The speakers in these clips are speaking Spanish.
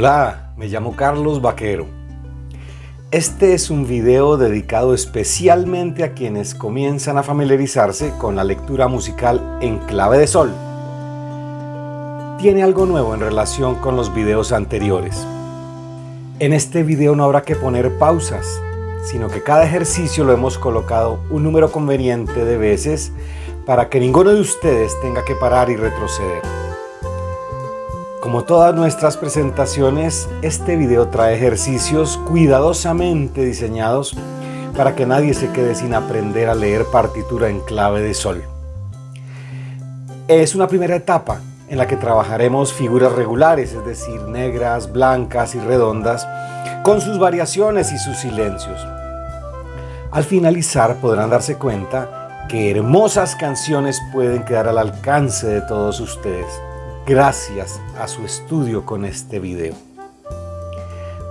Hola, me llamo Carlos Vaquero. Este es un video dedicado especialmente a quienes comienzan a familiarizarse con la lectura musical en clave de sol. Tiene algo nuevo en relación con los videos anteriores. En este video no habrá que poner pausas, sino que cada ejercicio lo hemos colocado un número conveniente de veces para que ninguno de ustedes tenga que parar y retroceder. Como todas nuestras presentaciones, este video trae ejercicios cuidadosamente diseñados para que nadie se quede sin aprender a leer partitura en clave de sol. Es una primera etapa en la que trabajaremos figuras regulares, es decir, negras, blancas y redondas, con sus variaciones y sus silencios. Al finalizar podrán darse cuenta que hermosas canciones pueden quedar al alcance de todos ustedes gracias a su estudio con este video.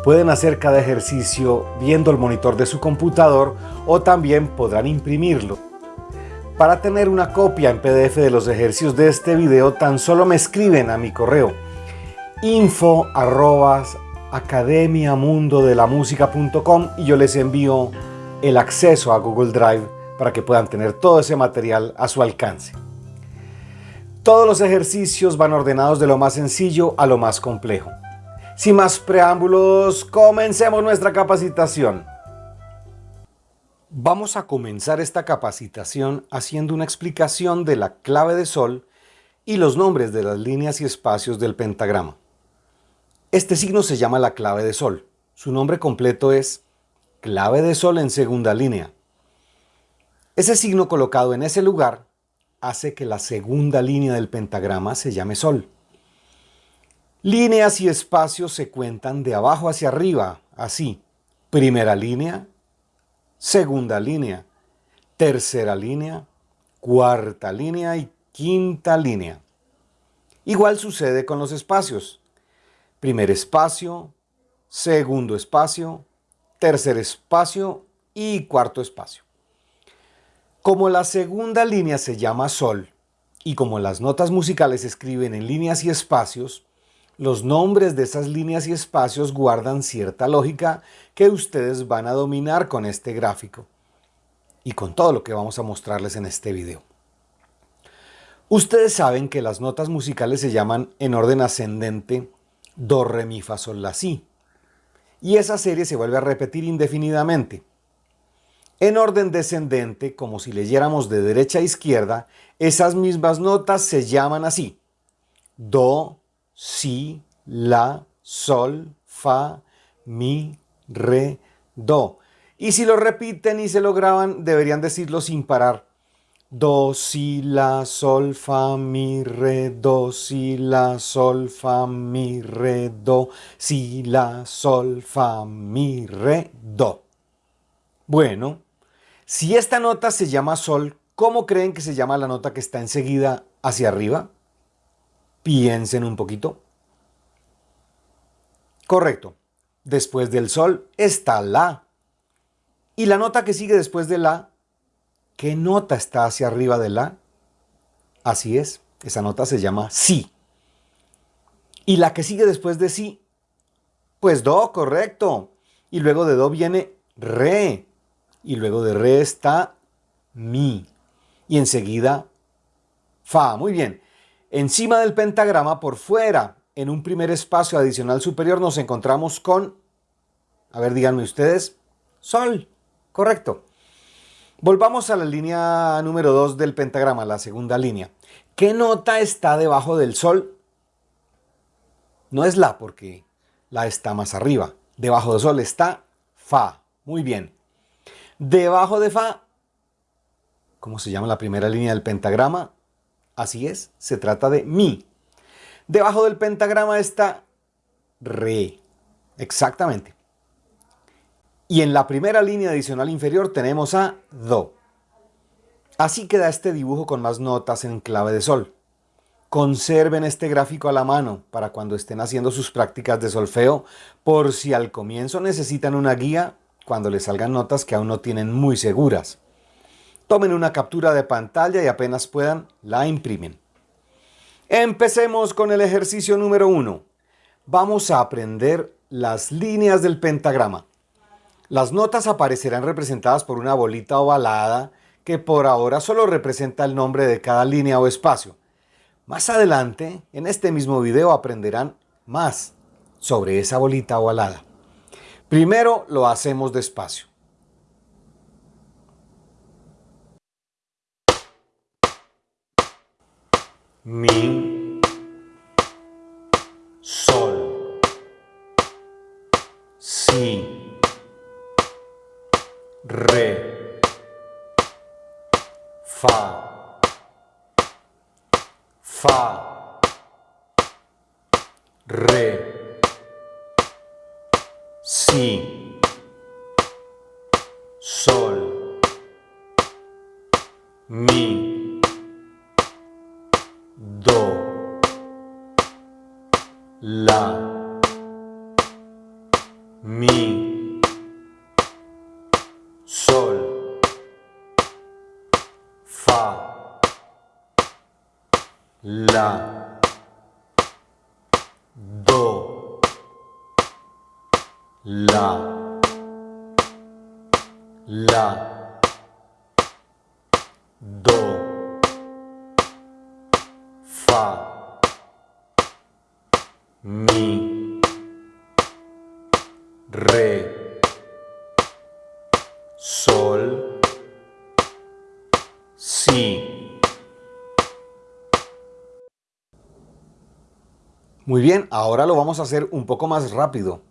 Pueden hacer cada ejercicio viendo el monitor de su computador o también podrán imprimirlo. Para tener una copia en PDF de los ejercicios de este video tan solo me escriben a mi correo info y yo les envío el acceso a Google Drive para que puedan tener todo ese material a su alcance. Todos los ejercicios van ordenados de lo más sencillo a lo más complejo. Sin más preámbulos, comencemos nuestra capacitación. Vamos a comenzar esta capacitación haciendo una explicación de la clave de sol y los nombres de las líneas y espacios del pentagrama. Este signo se llama la clave de sol. Su nombre completo es clave de sol en segunda línea. Ese signo colocado en ese lugar hace que la segunda línea del pentagrama se llame sol. Líneas y espacios se cuentan de abajo hacia arriba, así. Primera línea, segunda línea, tercera línea, cuarta línea y quinta línea. Igual sucede con los espacios. Primer espacio, segundo espacio, tercer espacio y cuarto espacio. Como la segunda línea se llama sol y como las notas musicales se escriben en líneas y espacios, los nombres de esas líneas y espacios guardan cierta lógica que ustedes van a dominar con este gráfico y con todo lo que vamos a mostrarles en este video. Ustedes saben que las notas musicales se llaman en orden ascendente Do, Re, Mi, Fa, Sol, La, Si. Y esa serie se vuelve a repetir indefinidamente. En orden descendente, como si leyéramos de derecha a izquierda, esas mismas notas se llaman así. Do, Si, La, Sol, Fa, Mi, Re, Do. Y si lo repiten y se lo graban, deberían decirlo sin parar. Do, Si, La, Sol, Fa, Mi, Re, Do, Si, La, Sol, Fa, Mi, Re, Do, Si, La, Sol, Fa, Mi, Re, Do. Bueno, si esta nota se llama sol, ¿cómo creen que se llama la nota que está enseguida hacia arriba? Piensen un poquito. Correcto. Después del sol está la. Y la nota que sigue después de la, ¿qué nota está hacia arriba de la? Así es, esa nota se llama si. Y la que sigue después de si, pues do, correcto. Y luego de do viene re y luego de re está mi y enseguida fa. Muy bien. Encima del pentagrama por fuera, en un primer espacio adicional superior, nos encontramos con, a ver, díganme ustedes, sol. Correcto. Volvamos a la línea número 2 del pentagrama, la segunda línea. ¿Qué nota está debajo del sol? No es la, porque la está más arriba. Debajo del sol está fa. Muy bien. Debajo de Fa, ¿cómo se llama la primera línea del pentagrama? Así es, se trata de Mi. Debajo del pentagrama está Re. Exactamente. Y en la primera línea adicional inferior tenemos a Do. Así queda este dibujo con más notas en clave de sol. Conserven este gráfico a la mano para cuando estén haciendo sus prácticas de solfeo, por si al comienzo necesitan una guía cuando les salgan notas que aún no tienen muy seguras. Tomen una captura de pantalla y apenas puedan, la imprimen. Empecemos con el ejercicio número 1. vamos a aprender las líneas del pentagrama. Las notas aparecerán representadas por una bolita ovalada que por ahora solo representa el nombre de cada línea o espacio. Más adelante, en este mismo video aprenderán más sobre esa bolita ovalada. Primero lo hacemos despacio. Mi, sol, si, re, fa, fa, re, Muy bien, ahora lo vamos a hacer un poco más rápido.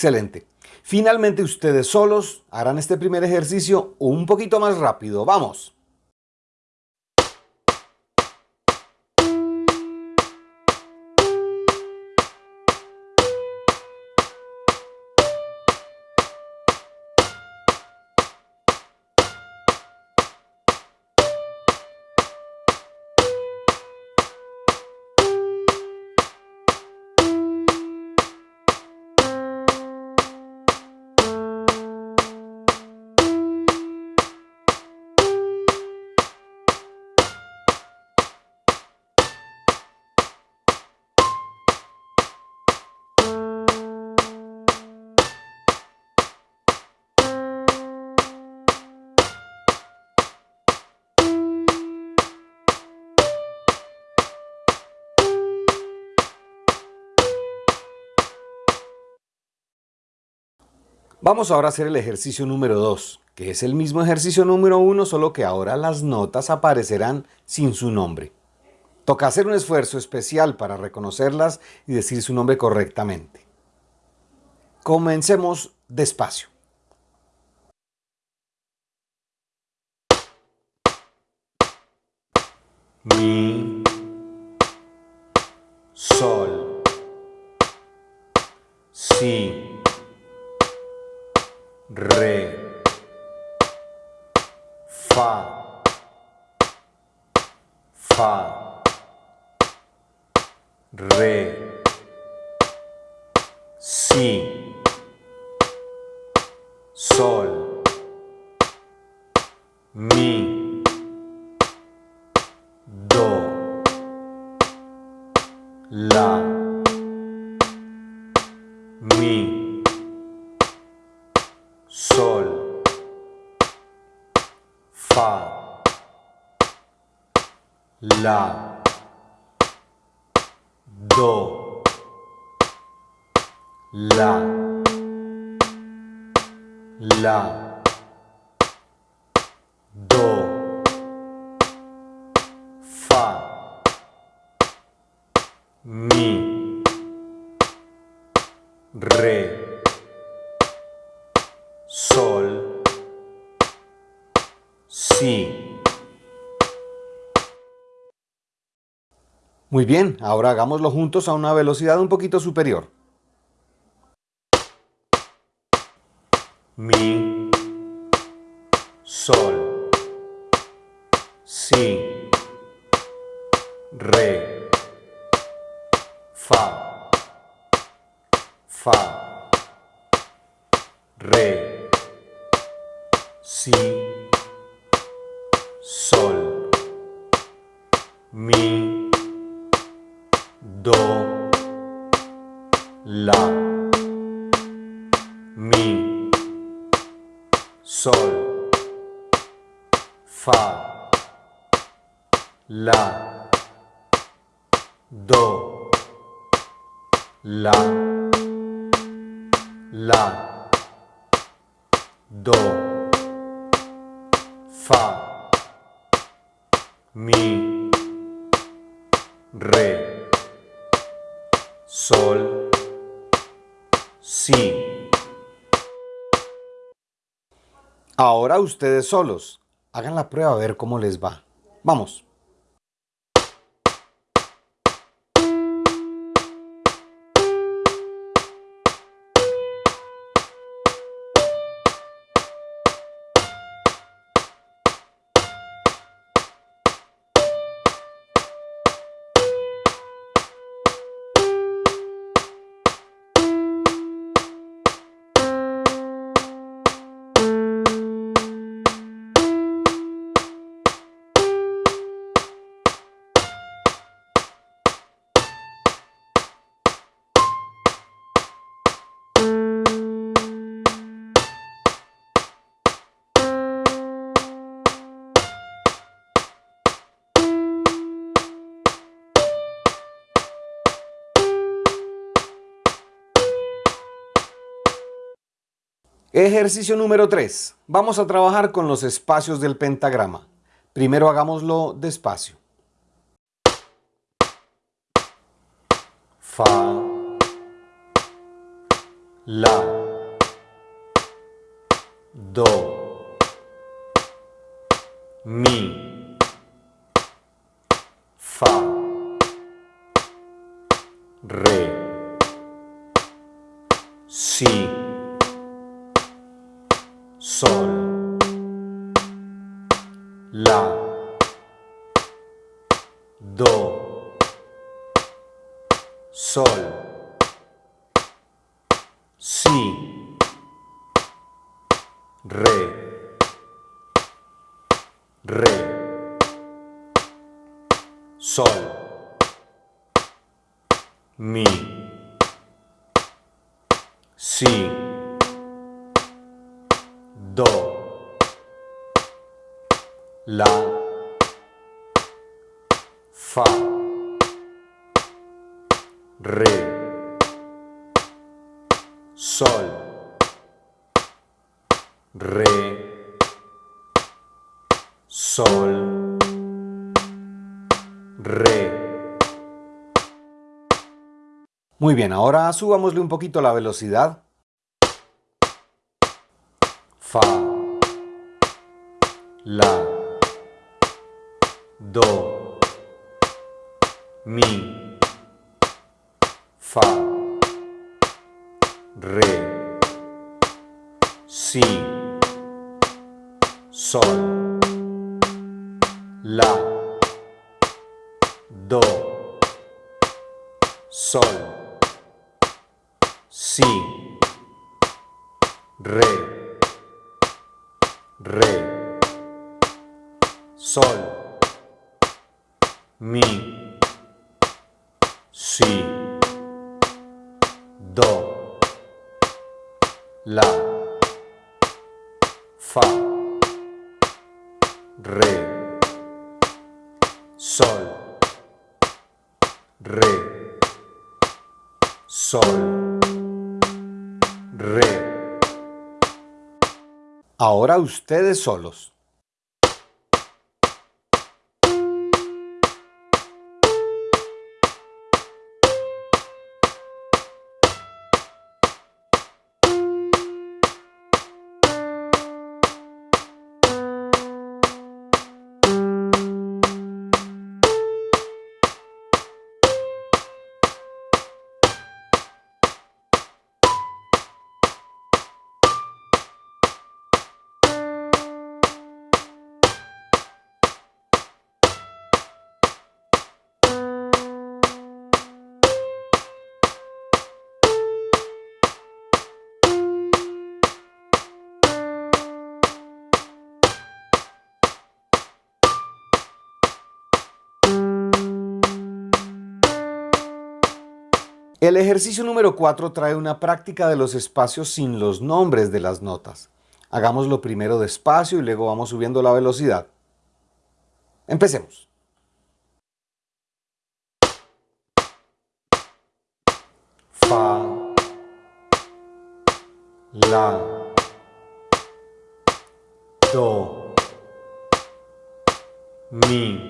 Excelente. Finalmente ustedes solos harán este primer ejercicio un poquito más rápido. ¡Vamos! Vamos ahora a hacer el ejercicio número 2, que es el mismo ejercicio número 1, solo que ahora las notas aparecerán sin su nombre. Toca hacer un esfuerzo especial para reconocerlas y decir su nombre correctamente. Comencemos despacio. Bien, ahora hagámoslo juntos a una velocidad un poquito superior. La, la, do, fa, mi, re sol, si. Ahora ustedes solos. Hagan la prueba a ver cómo les va. Vamos. Ejercicio número 3. Vamos a trabajar con los espacios del pentagrama. Primero hagámoslo despacio. Fa, La, Do, Mi, ahora subámosle un poquito la velocidad. Fa, la, do, mi, fa, re, si, sol, ustedes solos. Ejercicio número 4 trae una práctica de los espacios sin los nombres de las notas. Hagámoslo primero despacio y luego vamos subiendo la velocidad. Empecemos. Fa, La, Do, Mi,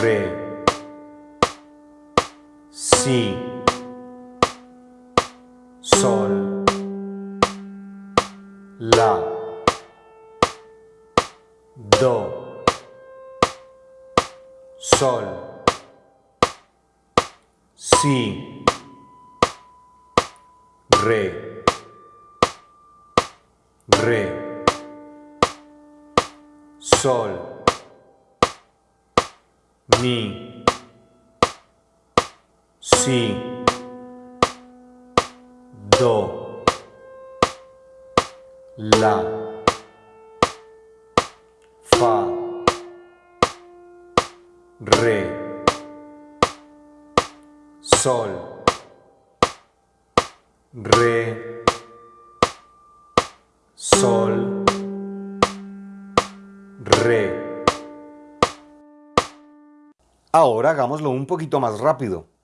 re, si, si, do, la, fa, re, sol, re, sol, re. Ahora hagámoslo un poquito más rápido.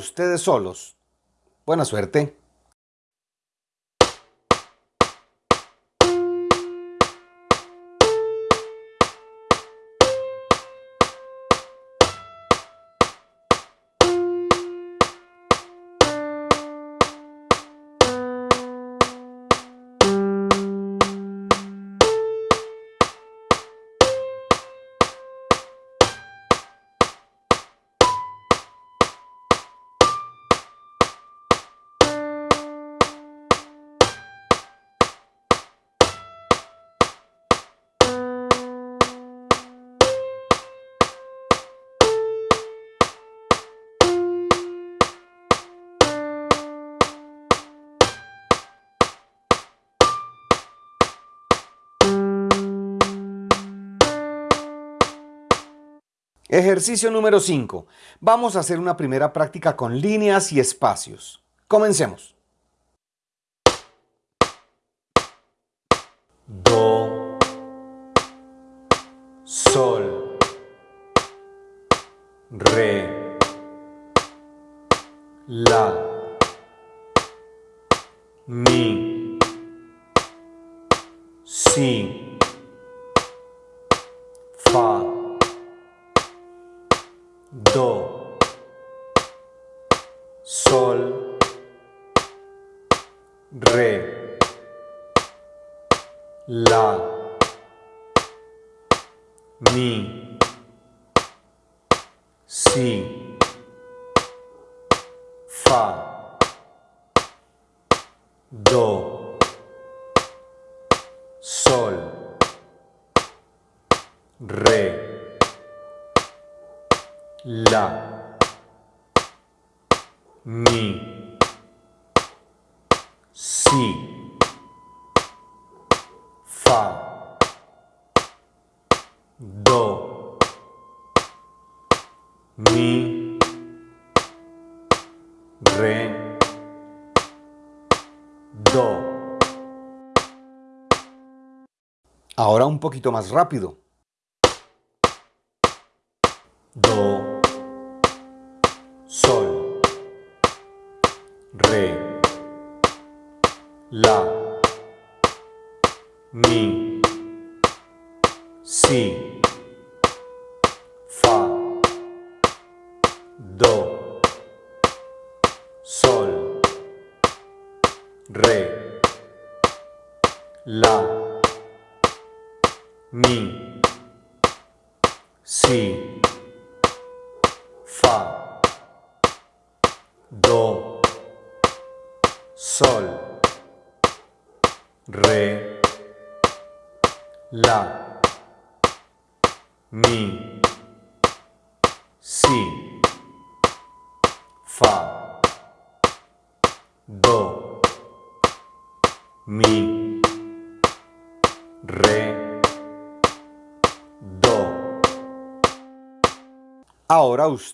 Ustedes solos. Buena suerte. Ejercicio número 5. Vamos a hacer una primera práctica con líneas y espacios. Comencemos. Do, sol, re, la, mi, si, poquito más rápido.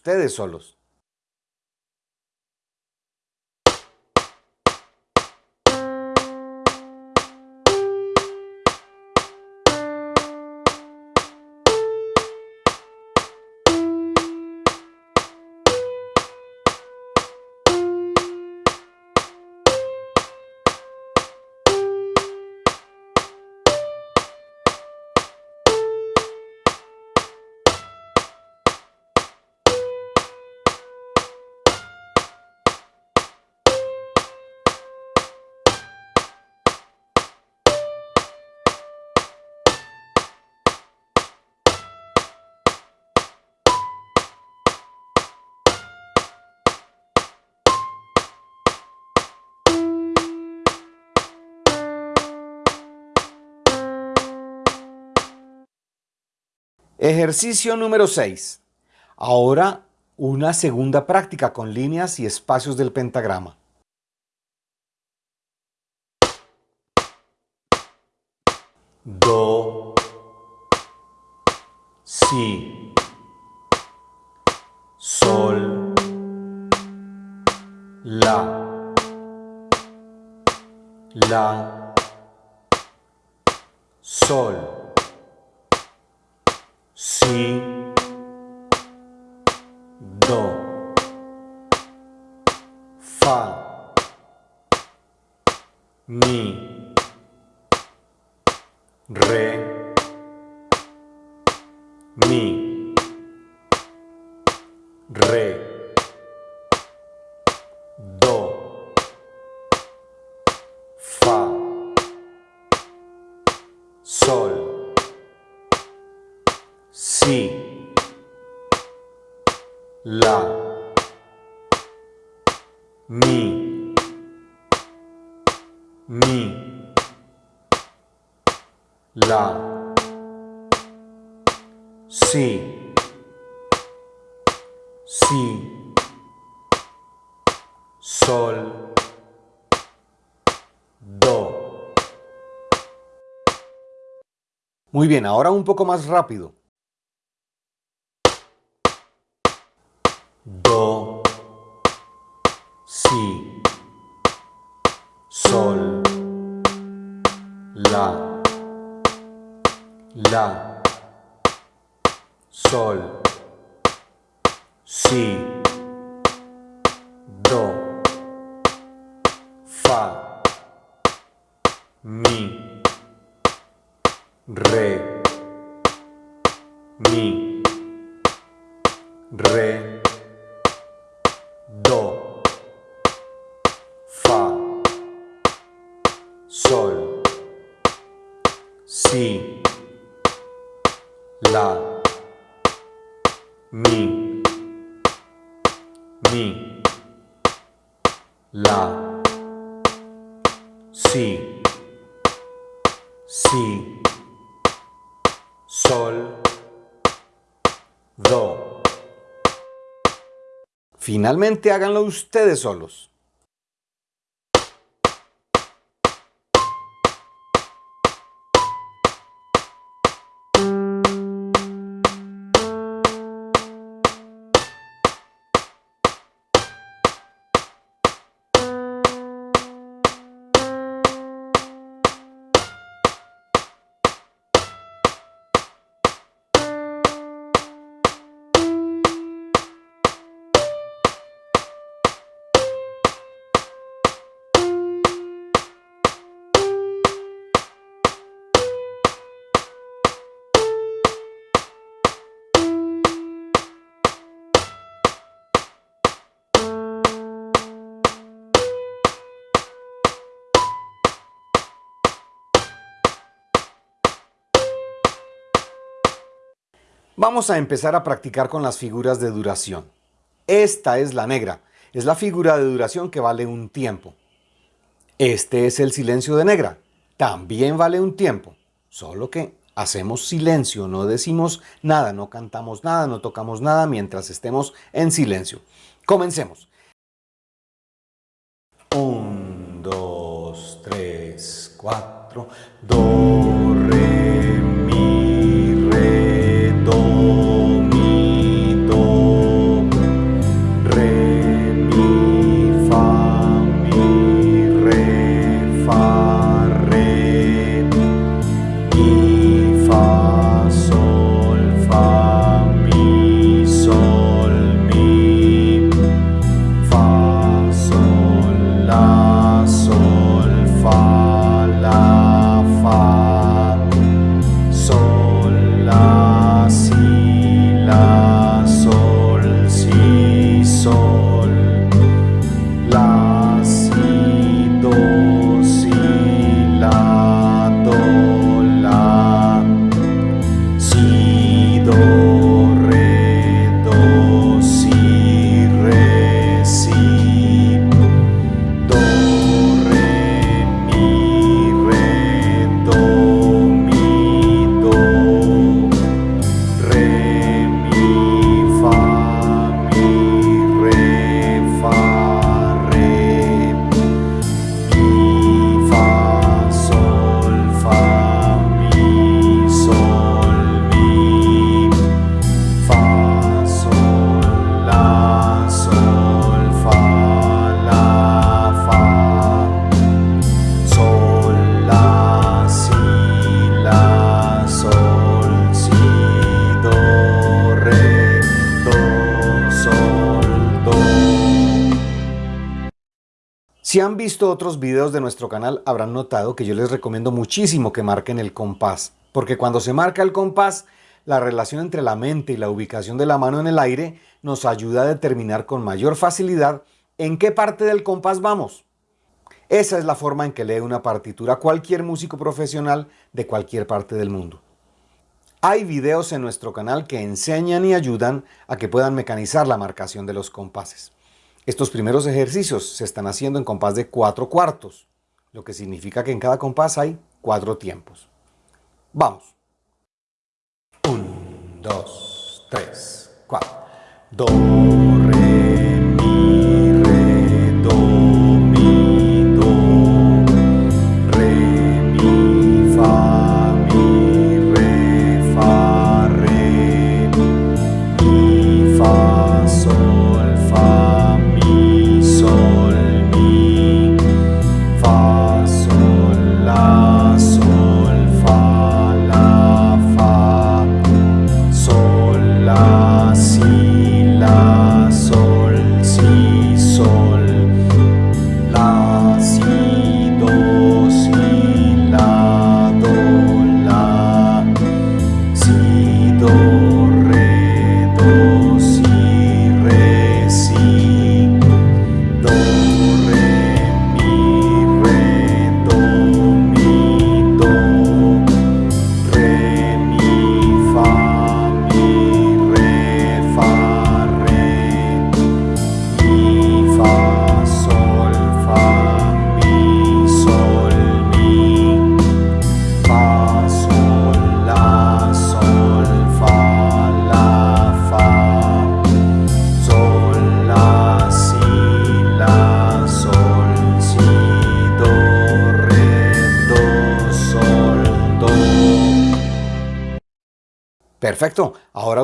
Ustedes solos. Ejercicio número 6. Ahora una segunda práctica con líneas y espacios del pentagrama. Do, si, sol, la, la, sol si, do, fa, mi, re, mi, Muy bien, ahora un poco más rápido. Finalmente háganlo ustedes solos. Vamos a empezar a practicar con las figuras de duración. Esta es la negra, es la figura de duración que vale un tiempo. Este es el silencio de negra, también vale un tiempo, solo que hacemos silencio, no decimos nada, no cantamos nada, no tocamos nada mientras estemos en silencio. Comencemos. 1, 2, 3, 4, 2. Si han visto otros videos de nuestro canal habrán notado que yo les recomiendo muchísimo que marquen el compás, porque cuando se marca el compás, la relación entre la mente y la ubicación de la mano en el aire nos ayuda a determinar con mayor facilidad en qué parte del compás vamos. Esa es la forma en que lee una partitura cualquier músico profesional de cualquier parte del mundo. Hay videos en nuestro canal que enseñan y ayudan a que puedan mecanizar la marcación de los compases. Estos primeros ejercicios se están haciendo en compás de cuatro cuartos, lo que significa que en cada compás hay cuatro tiempos. Vamos. Un, dos, tres, cuatro. Do, re,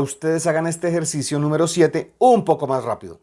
ustedes hagan este ejercicio número 7 un poco más rápido.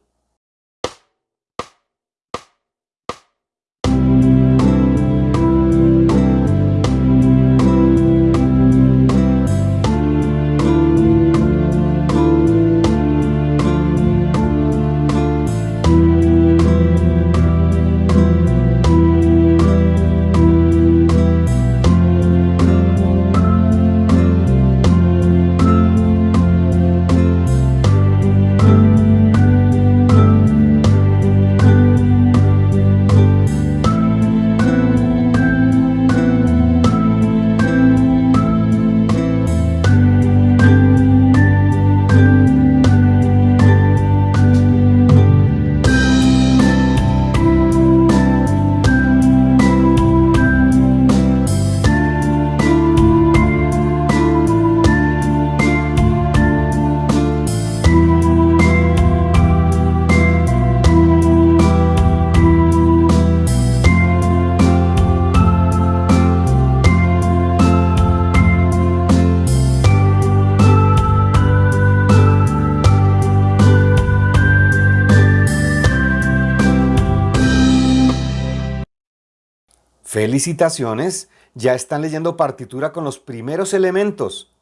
Felicitaciones, ya están leyendo partitura con los primeros elementos.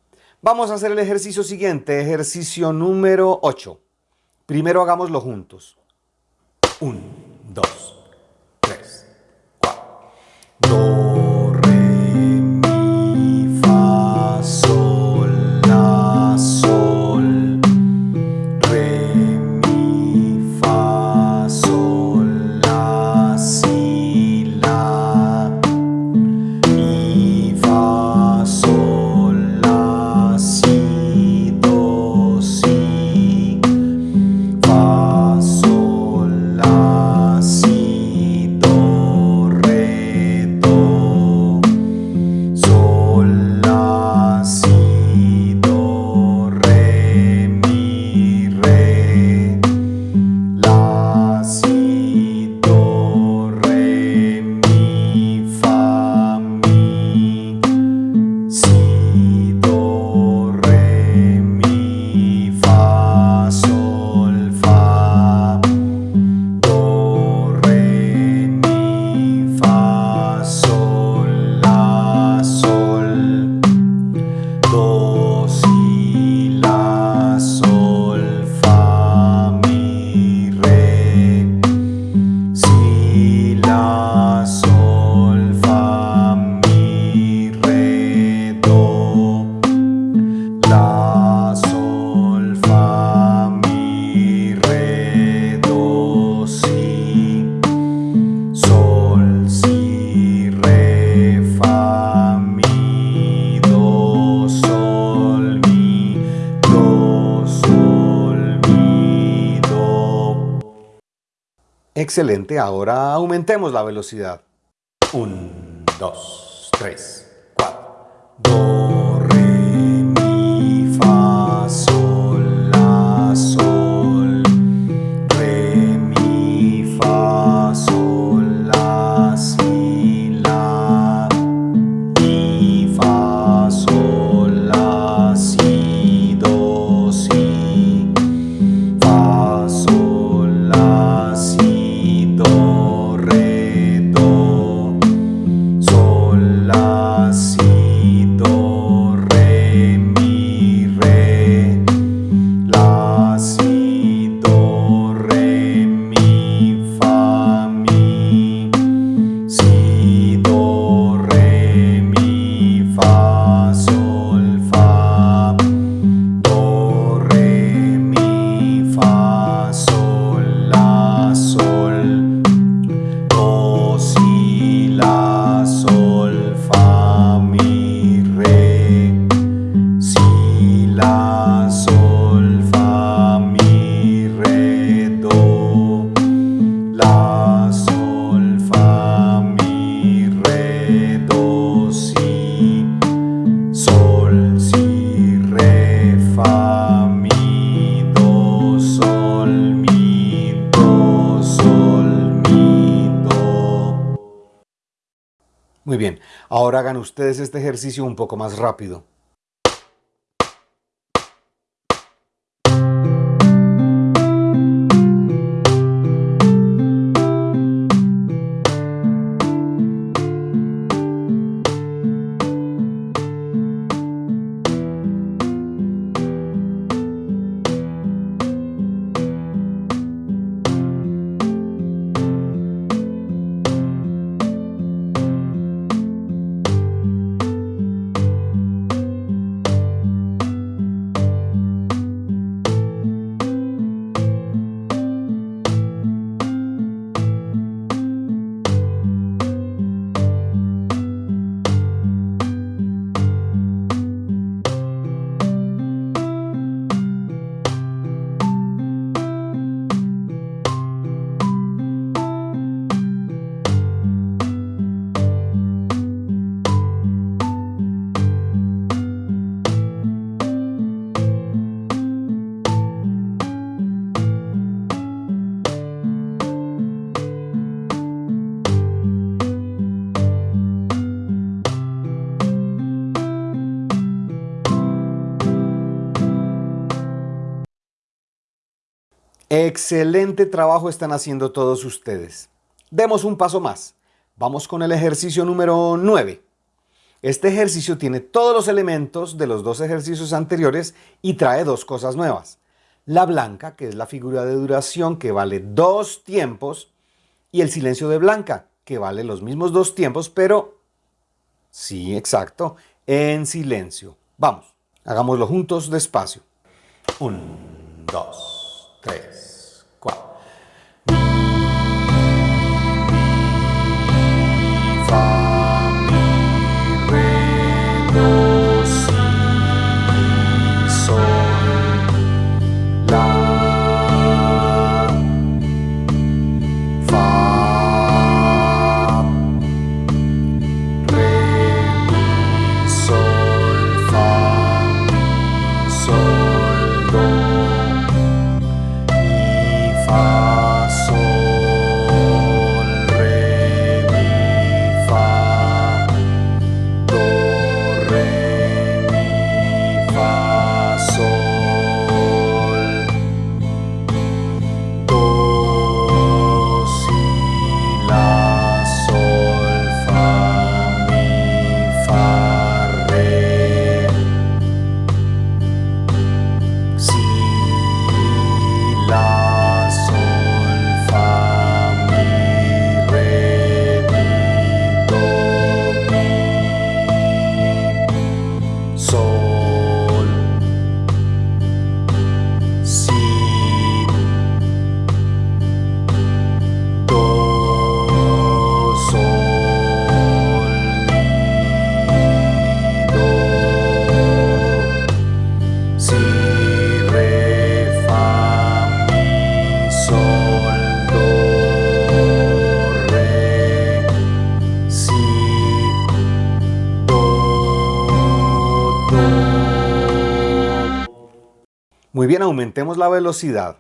Vamos a hacer el ejercicio siguiente, ejercicio número 8. Primero hagámoslo juntos. 1, 2, 3, 4. Excelente, ahora aumentemos la velocidad. 1, 2, ustedes este ejercicio un poco más rápido. Excelente trabajo están haciendo todos ustedes. Demos un paso más. Vamos con el ejercicio número 9. Este ejercicio tiene todos los elementos de los dos ejercicios anteriores y trae dos cosas nuevas. La blanca, que es la figura de duración que vale dos tiempos, y el silencio de blanca, que vale los mismos dos tiempos, pero sí, exacto, en silencio. Vamos, hagámoslo juntos despacio. Un, dos, tres. Bien, aumentemos la velocidad.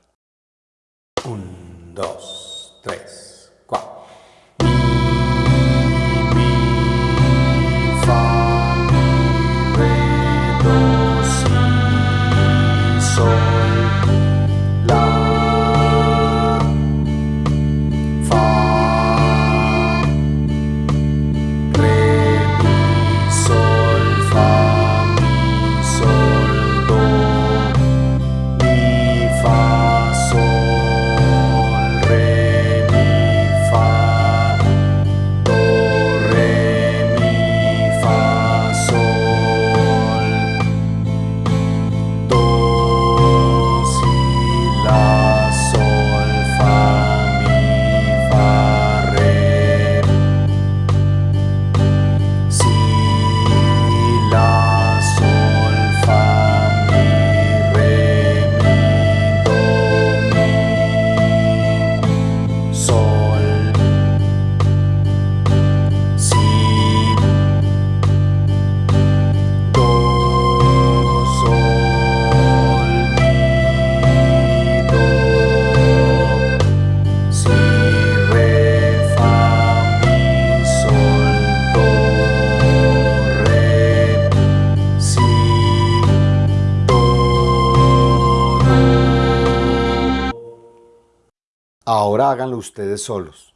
Ustedes solos.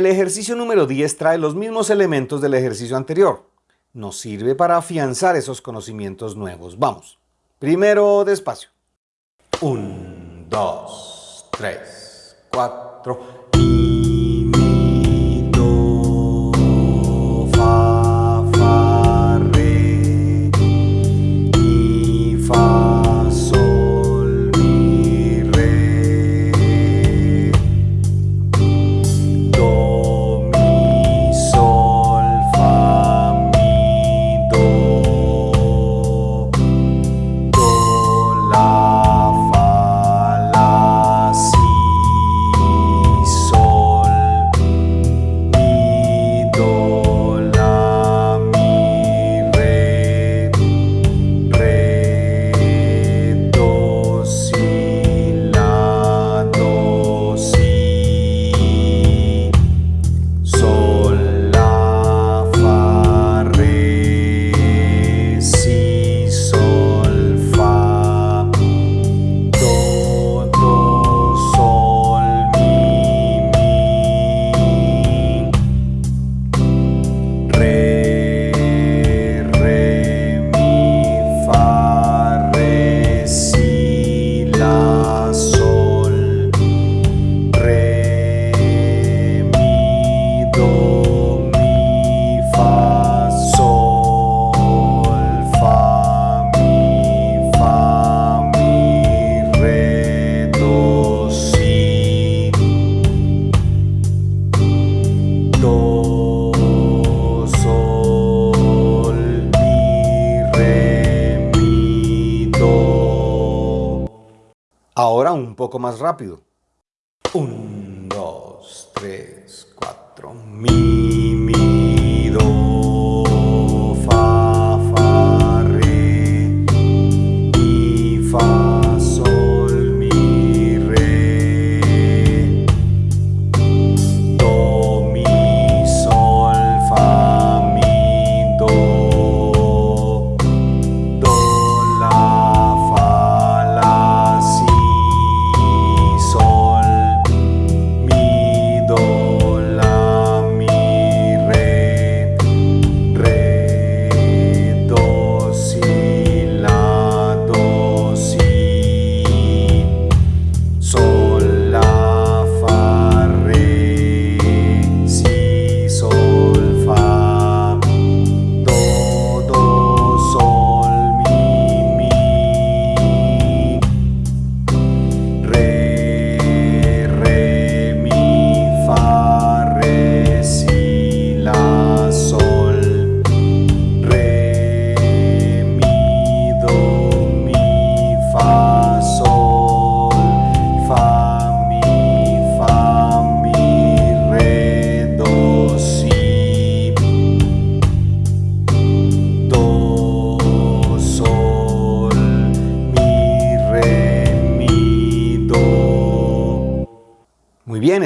El ejercicio número 10 trae los mismos elementos del ejercicio anterior. Nos sirve para afianzar esos conocimientos nuevos. Vamos. Primero despacio. 1, 2, 3, 4,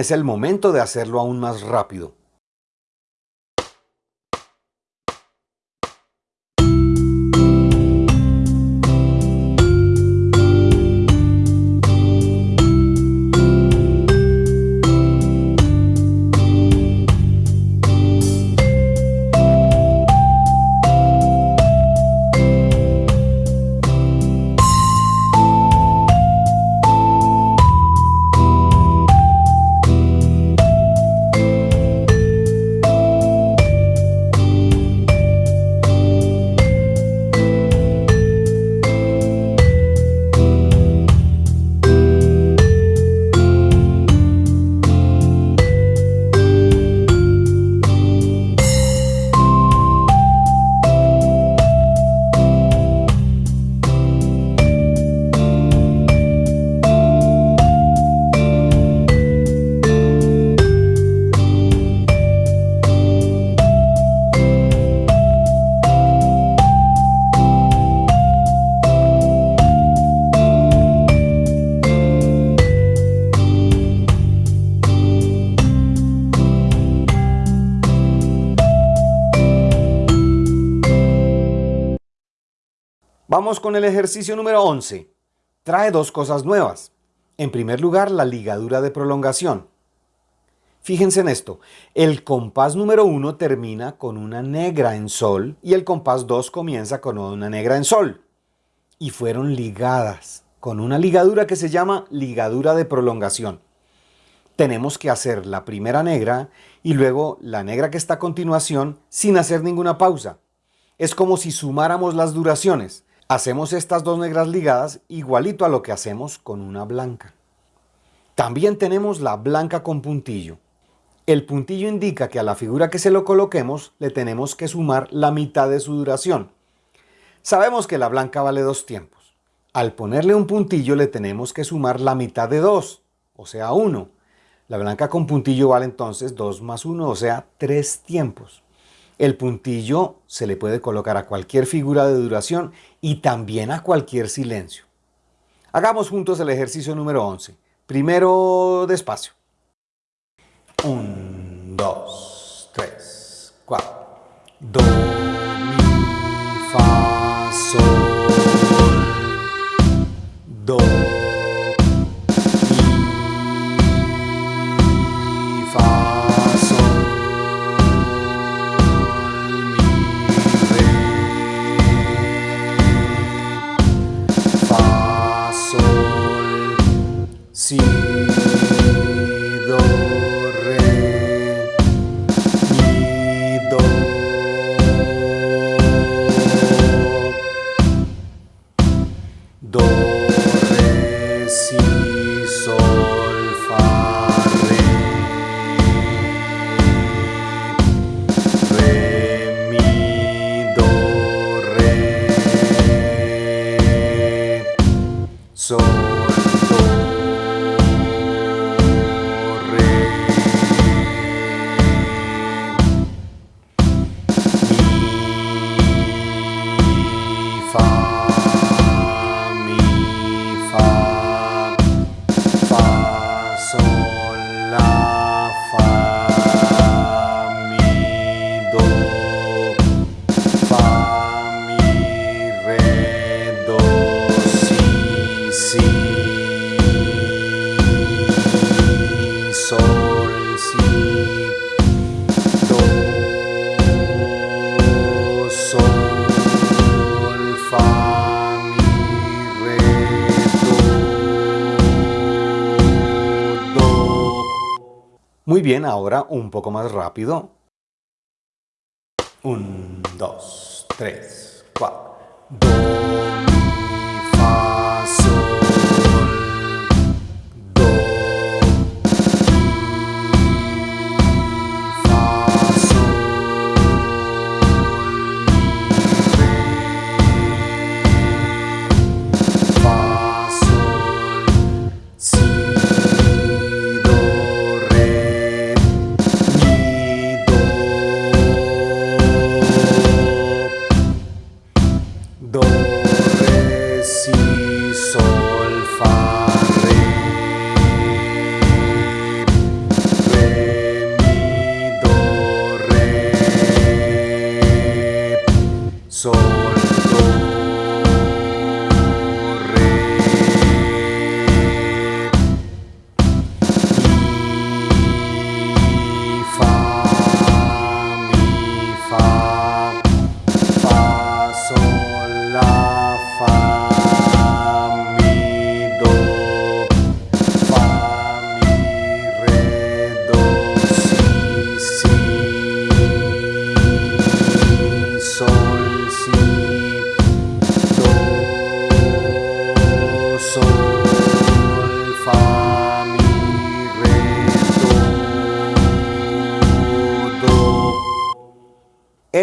es el momento de hacerlo aún más rápido. Con el ejercicio número 11. Trae dos cosas nuevas. En primer lugar, la ligadura de prolongación. Fíjense en esto, el compás número 1 termina con una negra en sol y el compás 2 comienza con una negra en sol. Y fueron ligadas con una ligadura que se llama ligadura de prolongación. Tenemos que hacer la primera negra y luego la negra que está a continuación sin hacer ninguna pausa. Es como si sumáramos las duraciones. Hacemos estas dos negras ligadas igualito a lo que hacemos con una blanca. También tenemos la blanca con puntillo. El puntillo indica que a la figura que se lo coloquemos le tenemos que sumar la mitad de su duración. Sabemos que la blanca vale dos tiempos. Al ponerle un puntillo le tenemos que sumar la mitad de dos, o sea, uno. La blanca con puntillo vale entonces 2 más 1, o sea, 3 tiempos. El puntillo se le puede colocar a cualquier figura de duración y también a cualquier silencio. Hagamos juntos el ejercicio número 11. Primero despacio. 1, 2, 3, 4. Do, mi, fa, sol. Do, bien, ahora un poco más rápido. Un, dos, tres,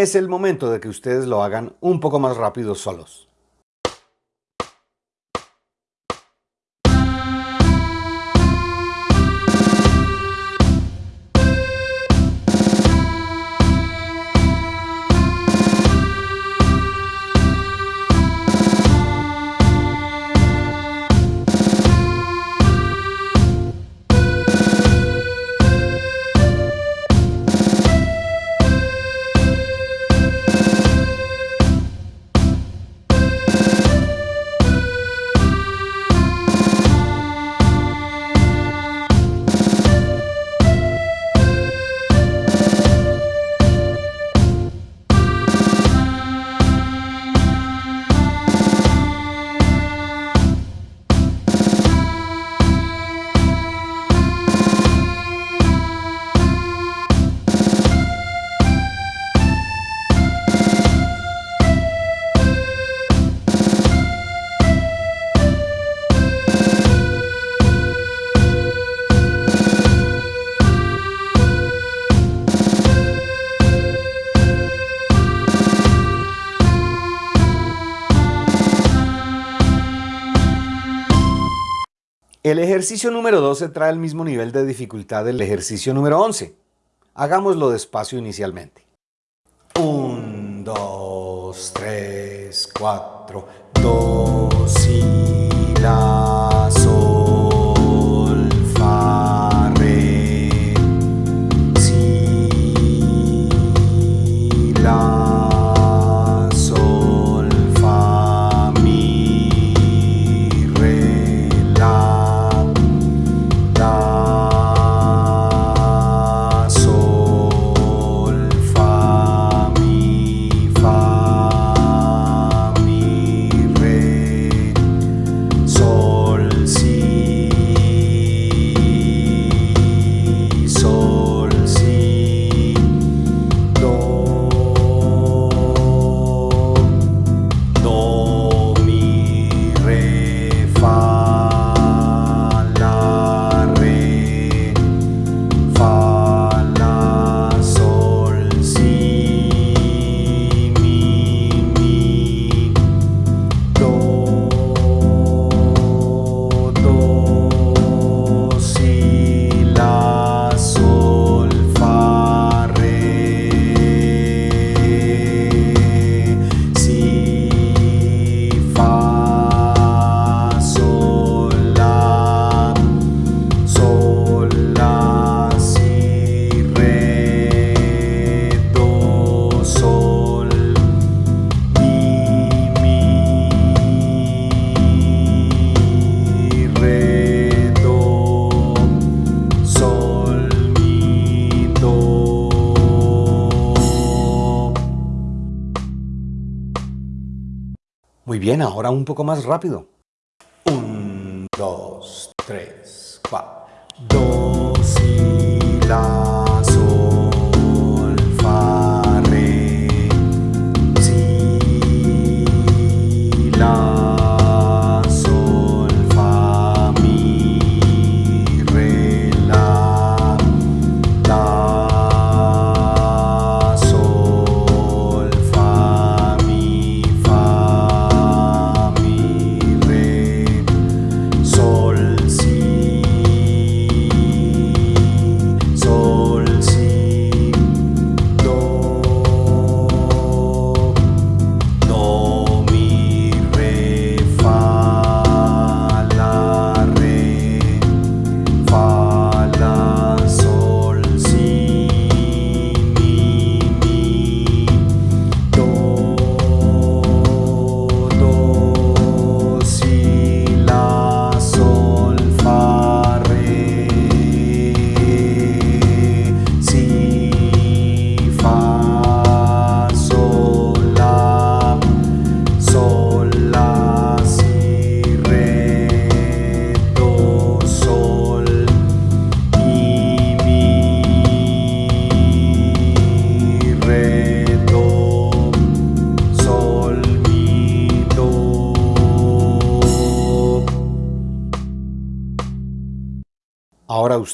Es el momento de que ustedes lo hagan un poco más rápido solos. El ejercicio número 12 trae el mismo nivel de dificultad del ejercicio número 11. Hagámoslo despacio inicialmente. 1, 2, 3, 4, 2 y la sol, fa, re, si, la. bien, ahora un poco más rápido. Un, dos, tres, cuatro. Do, si, la.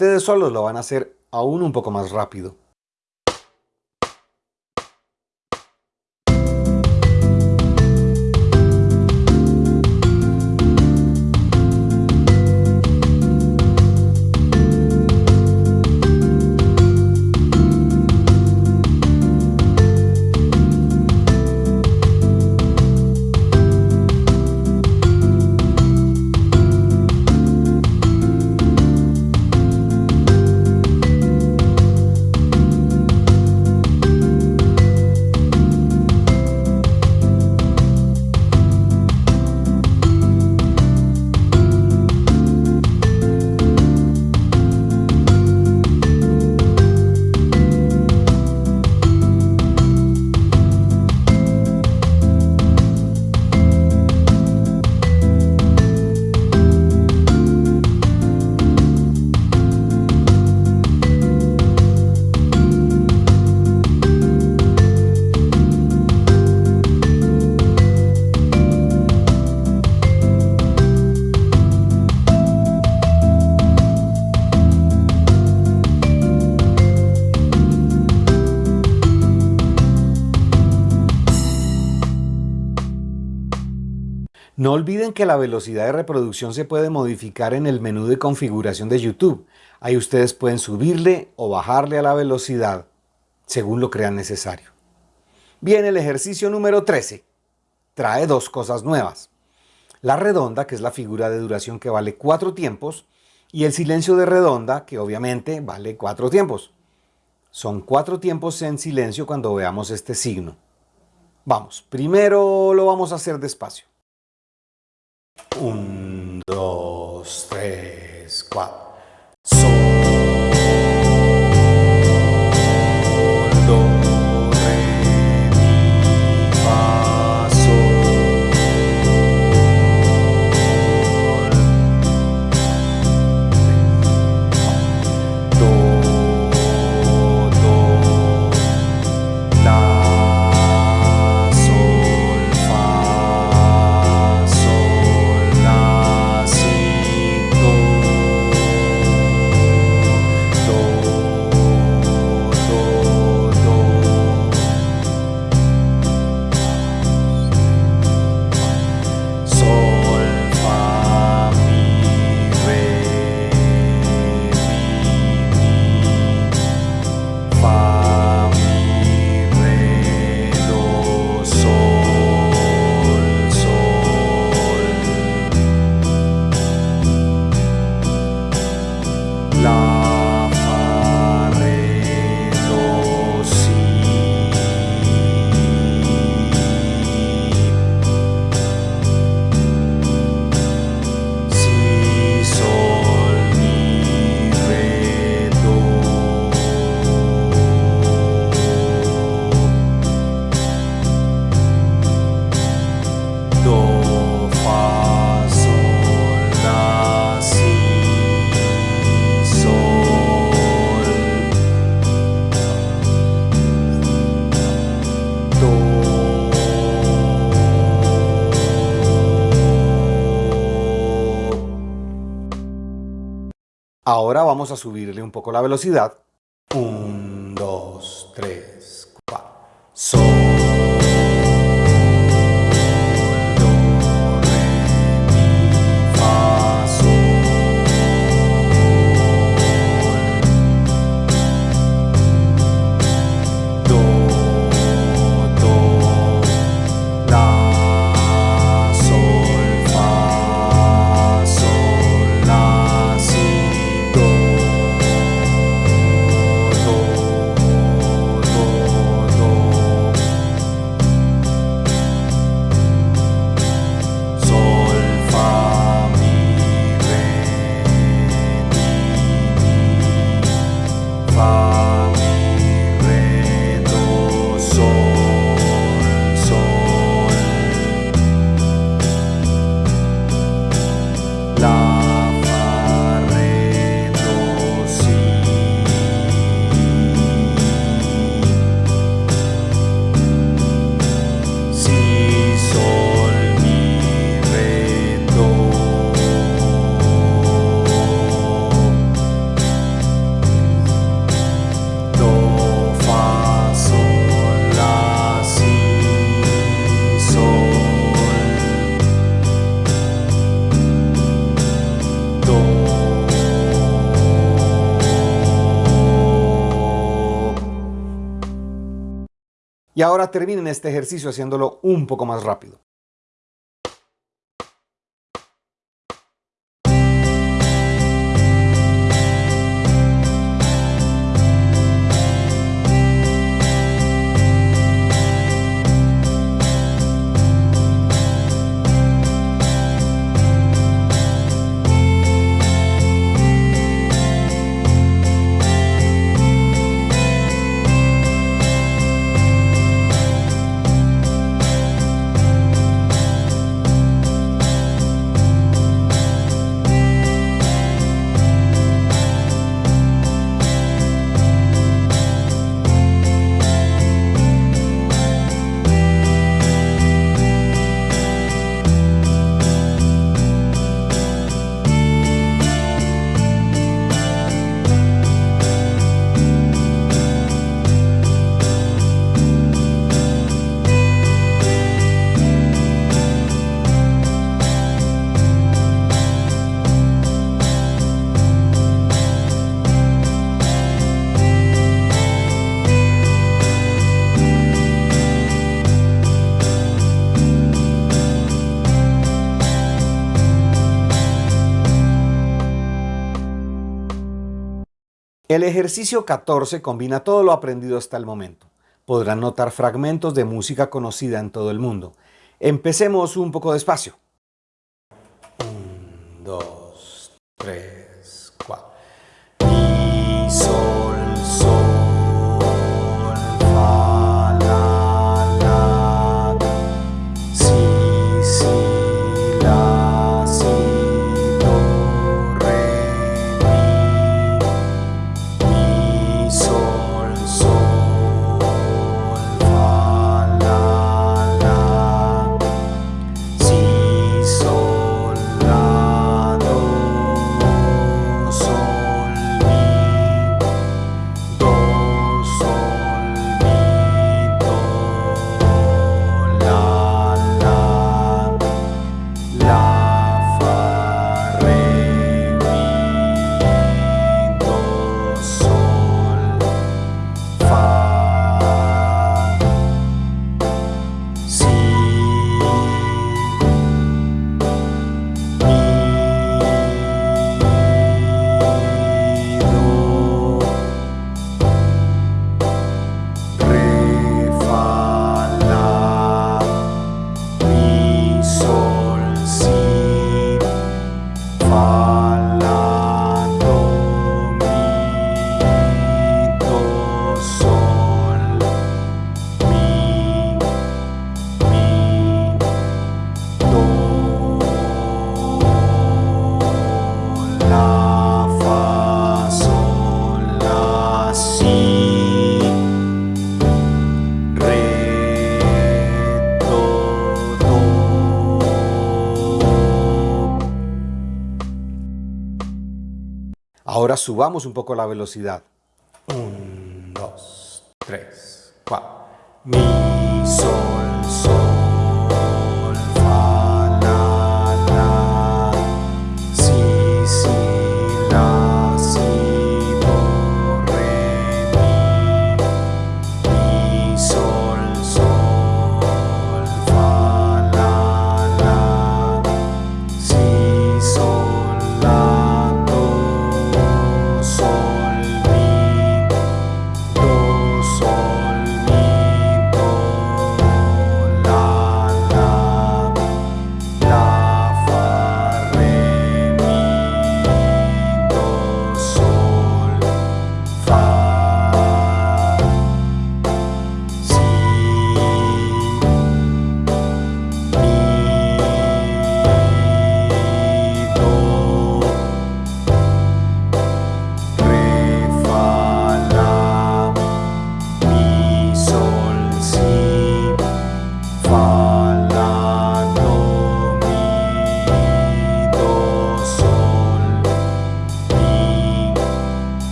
ustedes solos lo van a hacer aún un poco más rápido. No olviden que la velocidad de reproducción se puede modificar en el menú de configuración de YouTube. Ahí ustedes pueden subirle o bajarle a la velocidad según lo crean necesario. Bien, el ejercicio número 13 trae dos cosas nuevas. La redonda, que es la figura de duración que vale cuatro tiempos, y el silencio de redonda, que obviamente vale cuatro tiempos. Son cuatro tiempos en silencio cuando veamos este signo. Vamos, primero lo vamos a hacer despacio. Un, dos, tres, cuatro. Ahora vamos a subirle un poco la velocidad. Y ahora terminen este ejercicio haciéndolo un poco más rápido. El ejercicio 14 combina todo lo aprendido hasta el momento. Podrán notar fragmentos de música conocida en todo el mundo. Empecemos un poco despacio. 1, 2, 3. ahora subamos un poco la velocidad.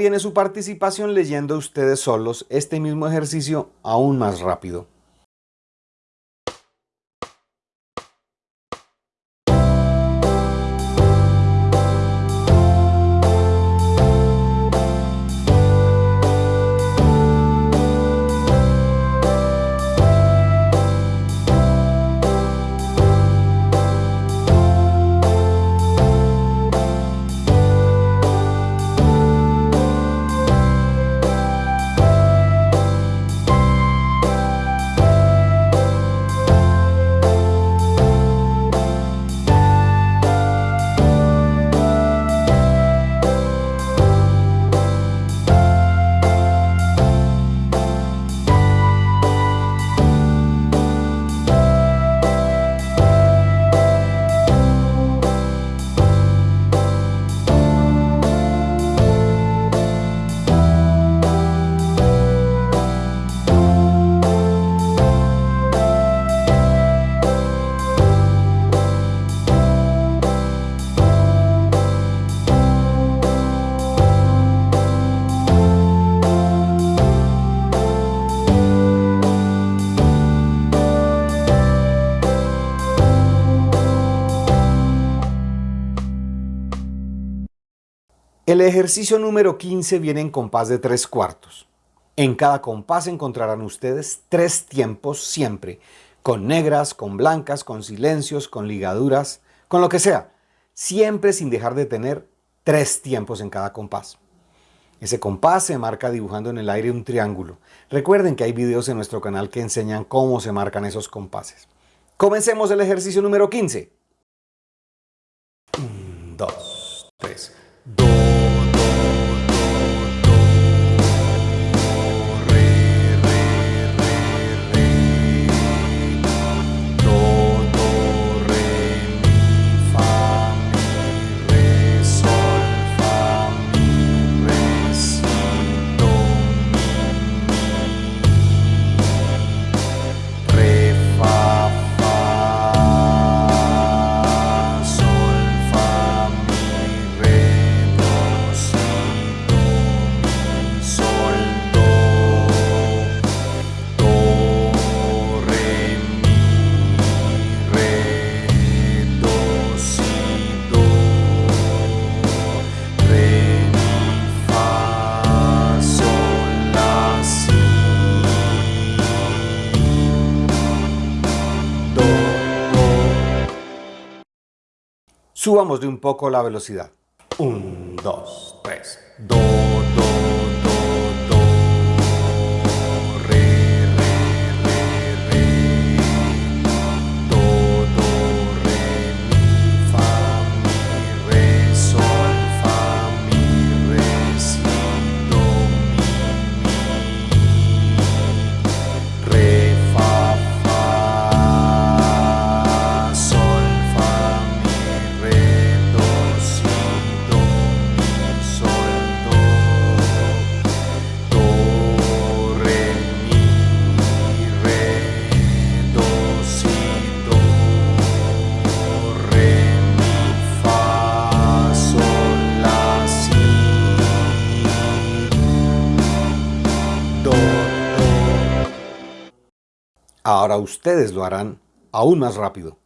viene su participación leyendo ustedes solos este mismo ejercicio aún más rápido. El ejercicio número 15 viene en compás de tres cuartos. En cada compás encontrarán ustedes tres tiempos siempre, con negras, con blancas, con silencios, con ligaduras, con lo que sea, siempre sin dejar de tener tres tiempos en cada compás. Ese compás se marca dibujando en el aire un triángulo. Recuerden que hay videos en nuestro canal que enseñan cómo se marcan esos compases. Comencemos el ejercicio número 15. 1, 2, 3, Door. Subamos de un poco la velocidad. 1, 2, 3, 2. Ahora ustedes lo harán aún más rápido.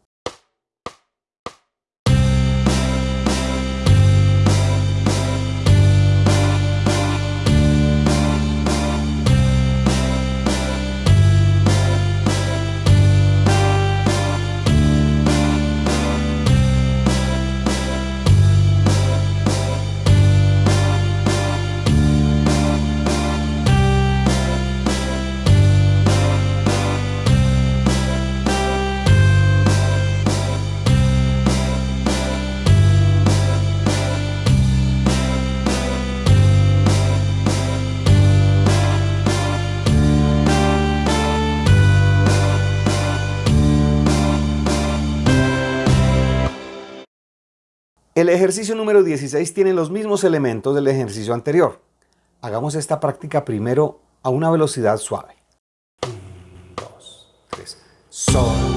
El ejercicio número 16 tiene los mismos elementos del ejercicio anterior. Hagamos esta práctica primero a una velocidad suave. 1, 2, 3. Sol.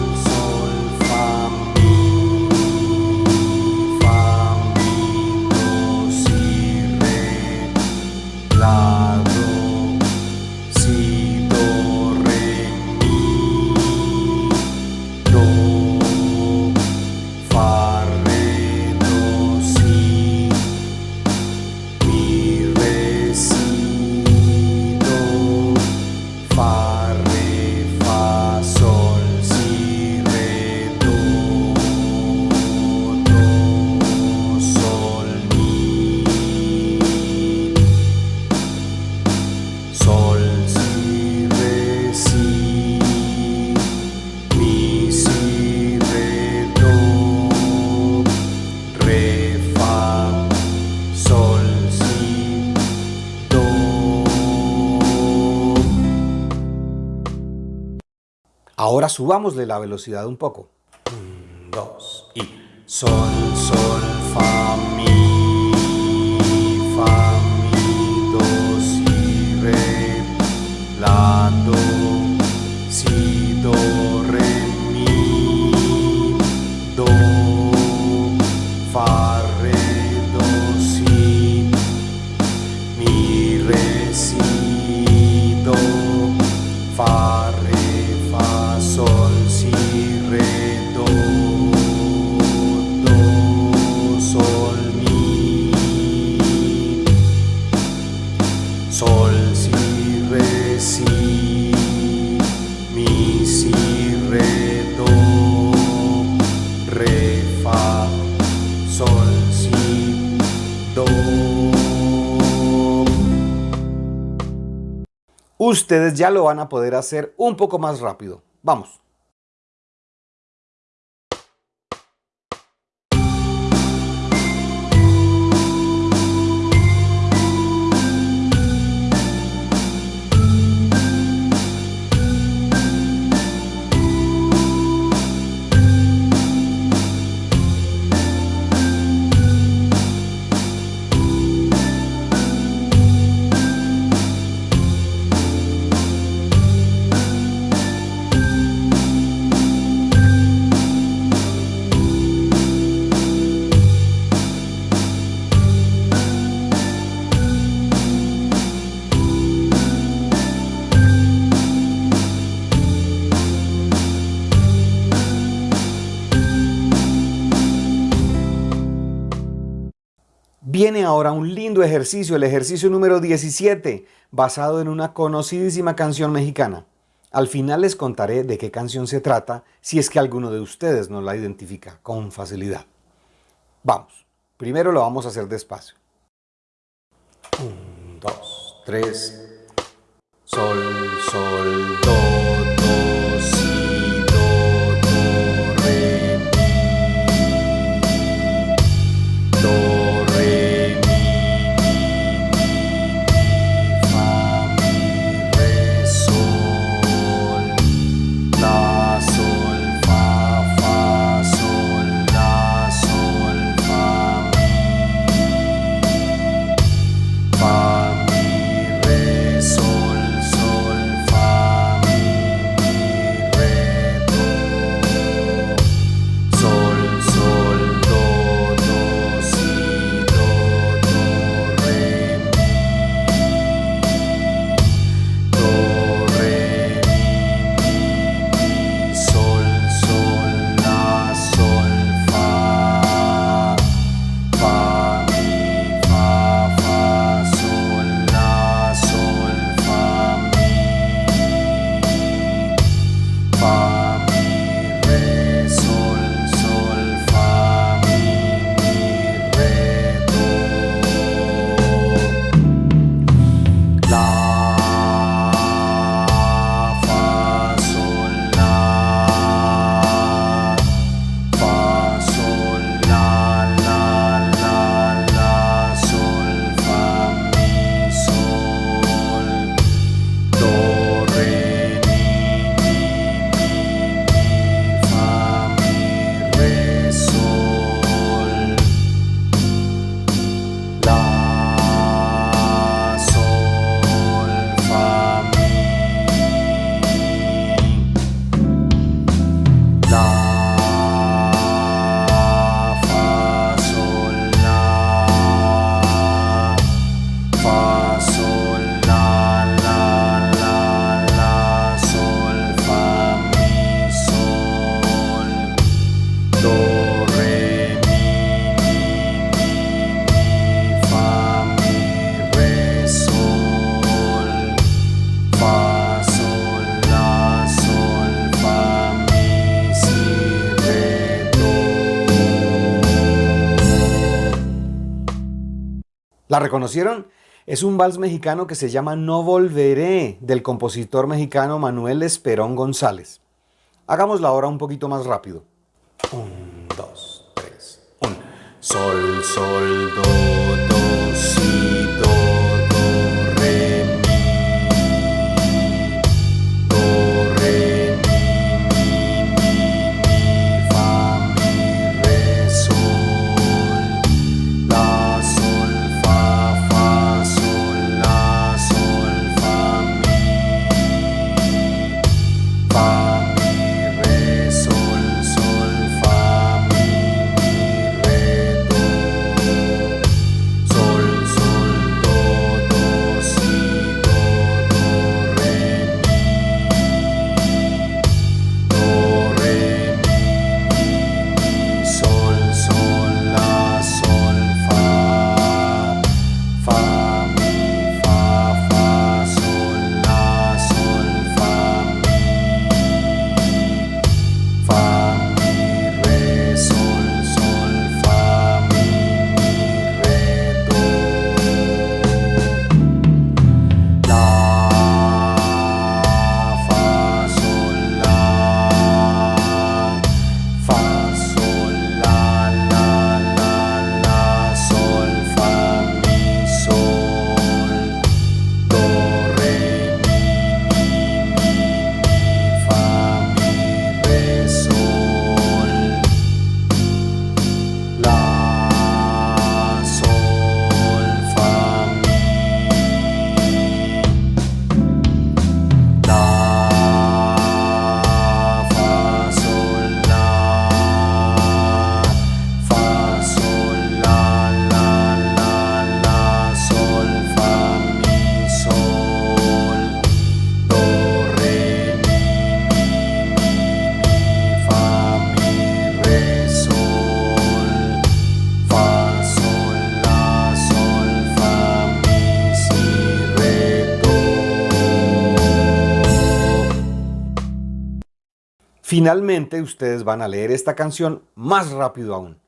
Subámosle la velocidad un poco. Un, dos y sol, sol, ustedes ya lo van a poder hacer un poco más rápido. Vamos. Viene ahora un lindo ejercicio, el ejercicio número 17, basado en una conocidísima canción mexicana. Al final les contaré de qué canción se trata, si es que alguno de ustedes no la identifica con facilidad. Vamos, primero lo vamos a hacer despacio. Un, dos, tres. Sol, sol, do, ¿La reconocieron? Es un vals mexicano que se llama No Volveré, del compositor mexicano Manuel Esperón González. Hagámosla ahora un poquito más rápido. Un, dos, tres, un. Sol, sol, do, do, si, do, Finalmente, ustedes van a leer esta canción más rápido aún.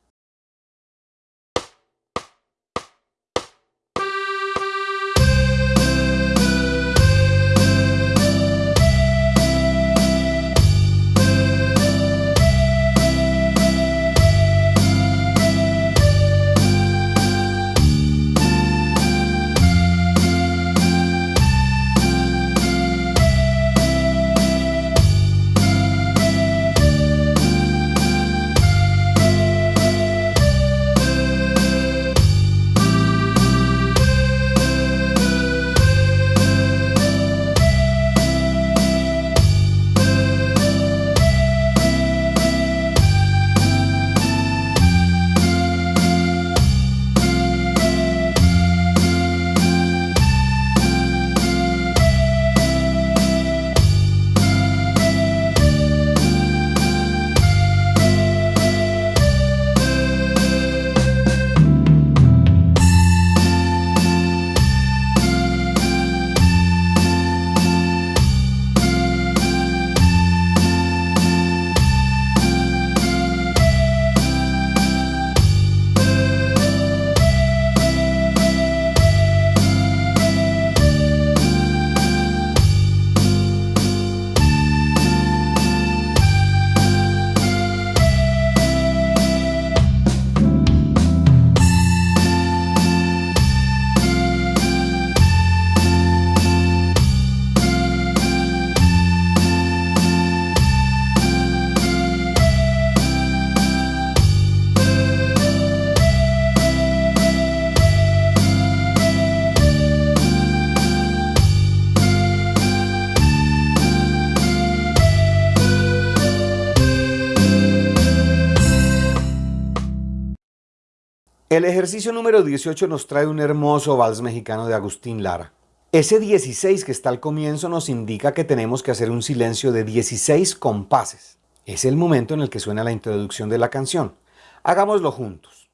Ejercicio número 18 nos trae un hermoso vals mexicano de Agustín Lara. Ese 16 que está al comienzo nos indica que tenemos que hacer un silencio de 16 compases. Es el momento en el que suena la introducción de la canción. Hagámoslo juntos.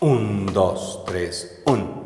1, 2, 3, 1.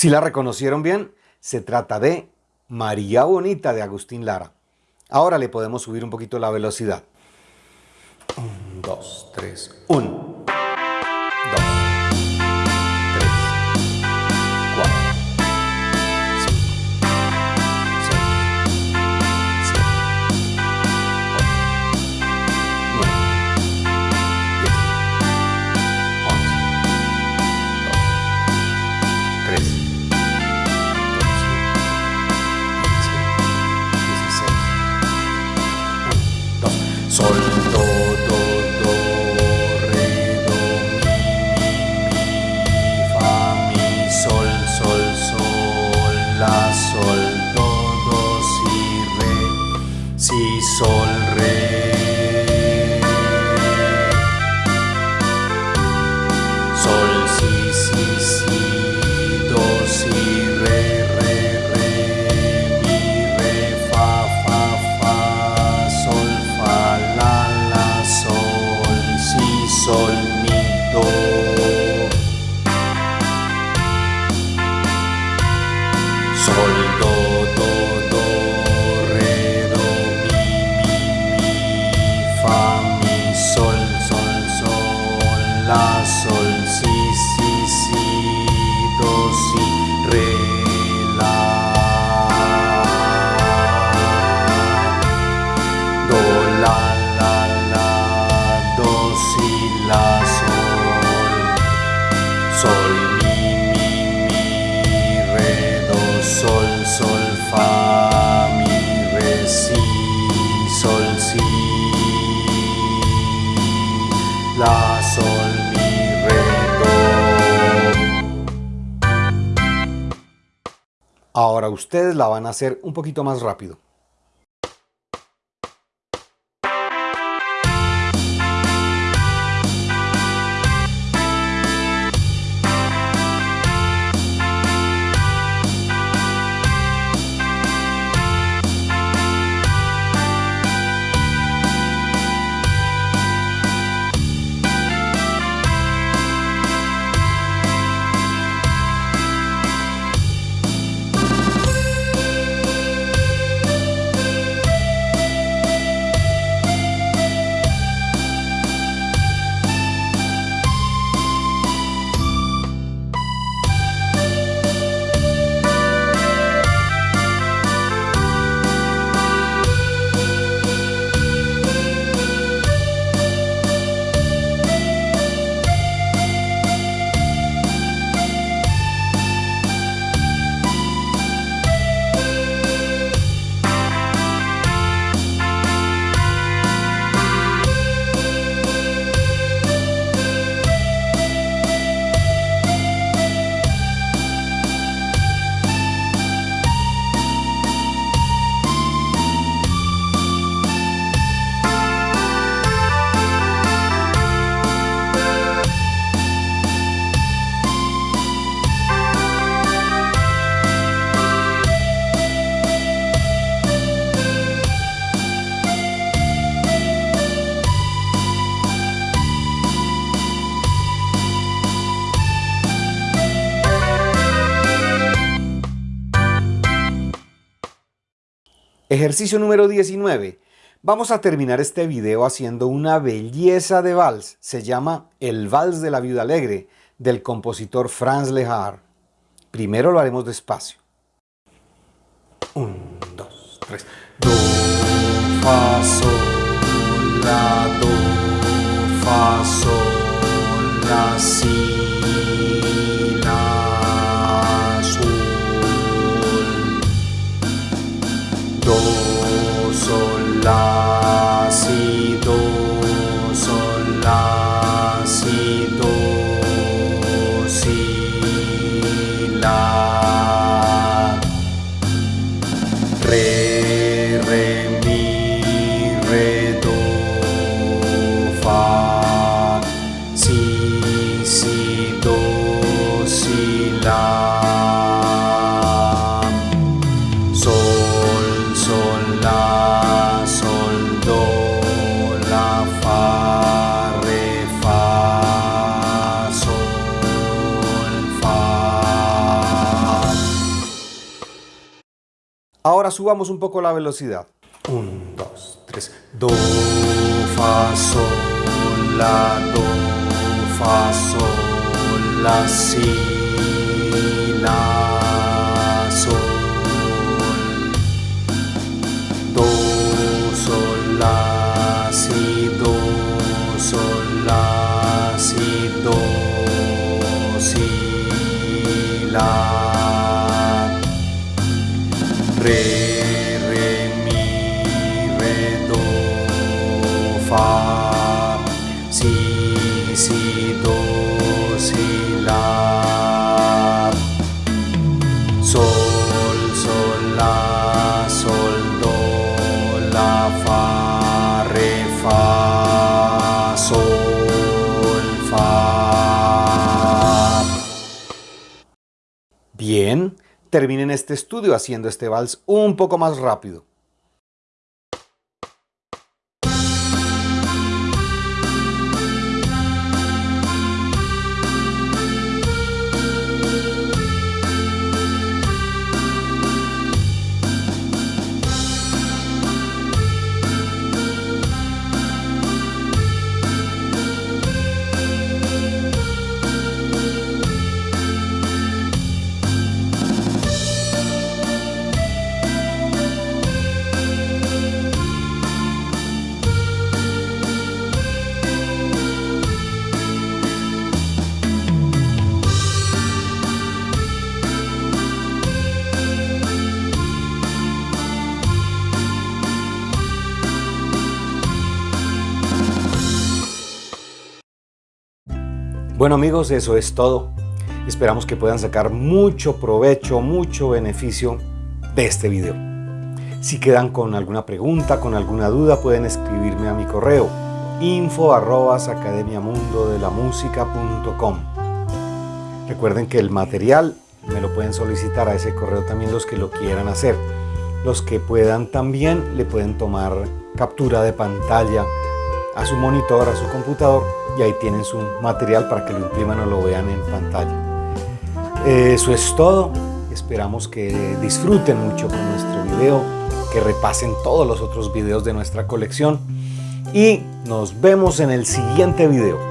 Si la reconocieron bien, se trata de María Bonita de Agustín Lara. Ahora le podemos subir un poquito la velocidad. 1, 2, 3, 1. soll. Ustedes la van a hacer un poquito más rápido. Ejercicio número 19. Vamos a terminar este video haciendo una belleza de vals. Se llama El Vals de la Viuda Alegre, del compositor Franz Lehár. Primero lo haremos despacio. 1, 2, 3. Do, fa, sol, la, do, fa, sol, la, si, Do, sol, la, si, do, sol, la, Ahora subamos un poco la velocidad. 1, 2, 3. Do, fa, sol, la, do, fa, sol, la, si, la, sol. Do, sol, la, si, do, sol, la, si, do, si, la. Re, terminen este estudio haciendo este vals un poco más rápido. Bueno amigos, eso es todo. Esperamos que puedan sacar mucho provecho, mucho beneficio de este video. Si quedan con alguna pregunta, con alguna duda, pueden escribirme a mi correo info Recuerden que el material me lo pueden solicitar a ese correo también los que lo quieran hacer. Los que puedan también le pueden tomar captura de pantalla a su monitor, a su computador y ahí tienen su material para que lo impriman o lo vean en pantalla. Eso es todo. Esperamos que disfruten mucho con nuestro video, que repasen todos los otros videos de nuestra colección y nos vemos en el siguiente video.